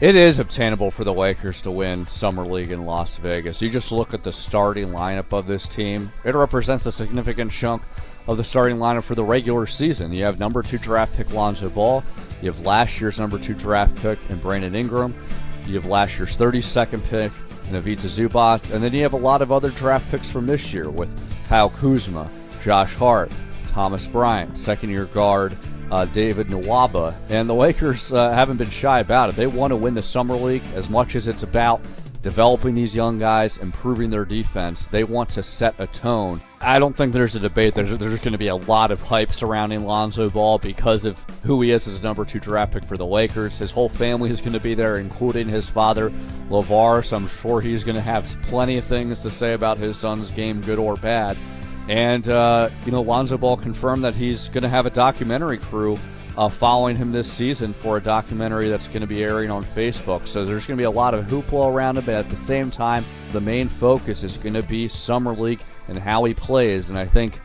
It is obtainable for the Lakers to win Summer League in Las Vegas. You just look at the starting lineup of this team, it represents a significant chunk of the starting lineup for the regular season. You have number two draft pick Lonzo Ball, you have last year's number two draft pick in Brandon Ingram, you have last year's 32nd pick in Ivica Zubac, and then you have a lot of other draft picks from this year with Kyle Kuzma, Josh Hart, Thomas Bryant, second year guard uh, David Nwaba. And the Lakers uh, haven't been shy about it. They want to win the Summer League as much as it's about developing these young guys, improving their defense. They want to set a tone. I don't think there's a debate. There's, there's going to be a lot of hype surrounding Lonzo Ball because of who he is as a number two draft pick for the Lakers. His whole family is going to be there, including his father, LaVar. So I'm sure he's going to have plenty of things to say about his son's game, good or bad. And, uh, you know, Lonzo Ball confirmed that he's going to have a documentary crew uh, following him this season for a documentary that's going to be airing on Facebook. So there's going to be a lot of hoopla around him, but at the same time, the main focus is going to be Summer League and how he plays. And I think,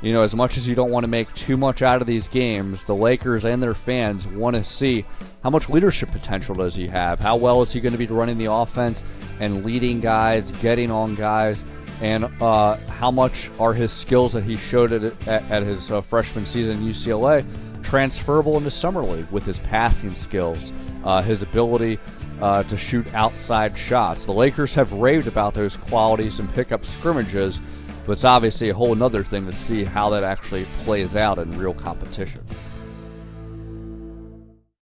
you know, as much as you don't want to make too much out of these games, the Lakers and their fans want to see how much leadership potential does he have? How well is he going to be running the offense and leading guys, getting on guys? And uh, how much are his skills that he showed at, at, at his uh, freshman season in UCLA transferable into summer league with his passing skills, uh, his ability uh, to shoot outside shots. The Lakers have raved about those qualities in pickup scrimmages, but it's obviously a whole other thing to see how that actually plays out in real competition.